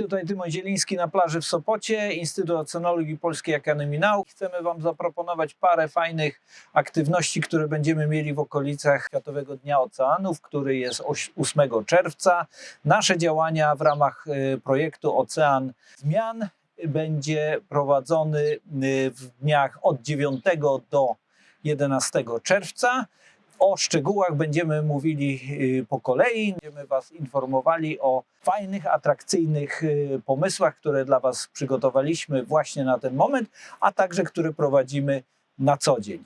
Tutaj Tymon Zieliński na plaży w Sopocie, Instytut Oceanologii Polskiej Akademii Nauk. Chcemy Wam zaproponować parę fajnych aktywności, które będziemy mieli w okolicach Światowego Dnia Oceanów, który jest oś- 8 czerwca. Nasze działania w ramach y, projektu Ocean Zmian będzie prowadzony y, w dniach od 9 do 11 czerwca. O szczegółach będziemy mówili y, po kolei. Będziemy Was informowali o fajnych, atrakcyjnych y, pomysłach, które dla Was przygotowaliśmy właśnie na ten moment, a także które prowadzimy na co dzień.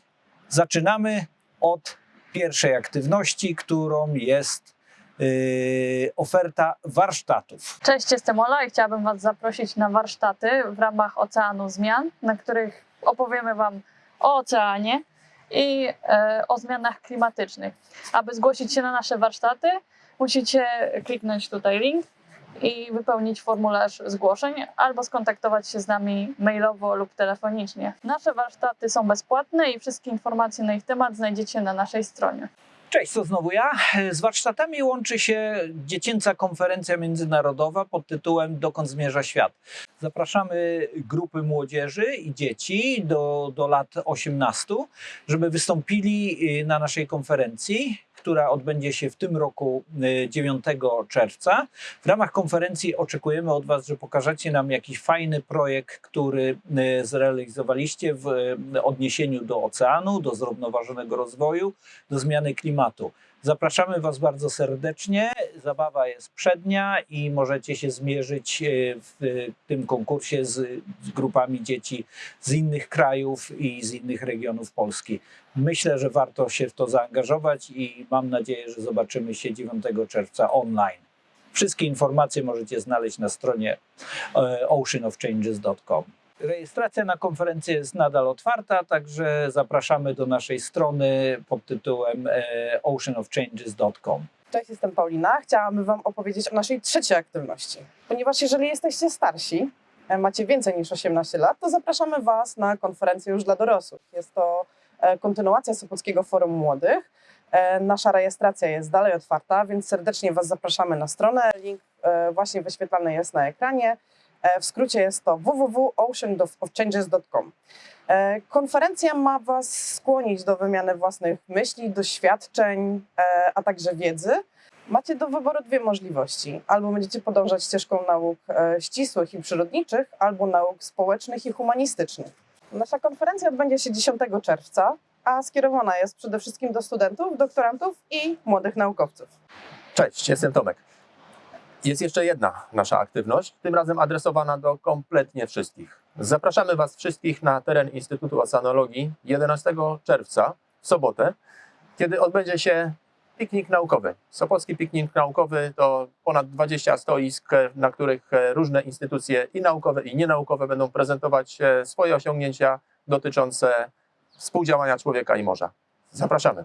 Zaczynamy od pierwszej aktywności, którą jest y, oferta warsztatów. Cześć, jestem Ola i chciałabym Was zaprosić na warsztaty w ramach Oceanu Zmian, na których opowiemy Wam o oceanie i e, o zmianach klimatycznych. Aby zgłosić się na nasze warsztaty, musicie kliknąć tutaj link i wypełnić formularz zgłoszeń albo skontaktować się z nami mailowo lub telefonicznie. Nasze warsztaty są bezpłatne i wszystkie informacje na ich temat znajdziecie na naszej stronie. Cześć, to znowu ja. Z warsztatami łączy się dziecięca konferencja międzynarodowa pod tytułem Dokąd zmierza świat. Zapraszamy grupy młodzieży i dzieci do, do lat 18, żeby wystąpili y, na naszej konferencji, która odbędzie się w tym roku y, 9 czerwca. W ramach konferencji oczekujemy od Was, że pokażecie nam jakiś fajny projekt, który y, zrealizowaliście w y, odniesieniu do oceanu, do zrównoważonego rozwoju, do zmiany klimatu. Zapraszamy Was bardzo serdecznie. Zabawa jest przednia i możecie się zmierzyć e, w tym konkursie z, z grupami dzieci z innych krajów i z innych regionów Polski. Myślę, że warto się w to zaangażować i mam nadzieję, że zobaczymy się 9 czerwca online. Wszystkie informacje możecie znaleźć na stronie e, oceanofchanges.com. Rejestracja na konferencję jest nadal otwarta, także zapraszamy do naszej strony pod tytułem e, oceanofchanges.com. Cześć, jestem Paulina. Chciałabym Wam opowiedzieć o naszej trzeciej aktywności. Ponieważ jeżeli jesteście starsi, e, macie więcej niż 18 lat, to zapraszamy Was na konferencję już dla dorosłych. Jest to e, kontynuacja Sopockiego Forum Młodych. Nasza rejestracja jest dalej otwarta, więc serdecznie Was zapraszamy na stronę. Link właśnie wyświetlany jest na ekranie. E, W skrócie jest to www.oceanofchanges.com. E, Konferencja ma Was skłonić do wymiany własnych myśli, doświadczeń, e, a także wiedzy. Macie do wyboru dwie możliwości. Albo będziecie podążać ścieżką nauk ścisłych i przyrodniczych, albo nauk społecznych i humanistycznych. Nasza konferencja odbędzie się 10 czerwca, a skierowana jest przede wszystkim do studentów, doktorantów i młodych naukowców. Cześć, jestem Tomek. Jest jeszcze jedna nasza aktywność, tym razem adresowana do kompletnie wszystkich. Zapraszamy Was wszystkich na teren Instytutu Oceanologii 11 czerwca, w sobotę, kiedy odbędzie się piknik naukowy. Sopocki piknik naukowy to ponad 20 stoisk, na których różne instytucje i naukowe, i nienaukowe będą prezentować e, swoje osiągnięcia dotyczące współdziałania człowieka i morza. Zapraszamy.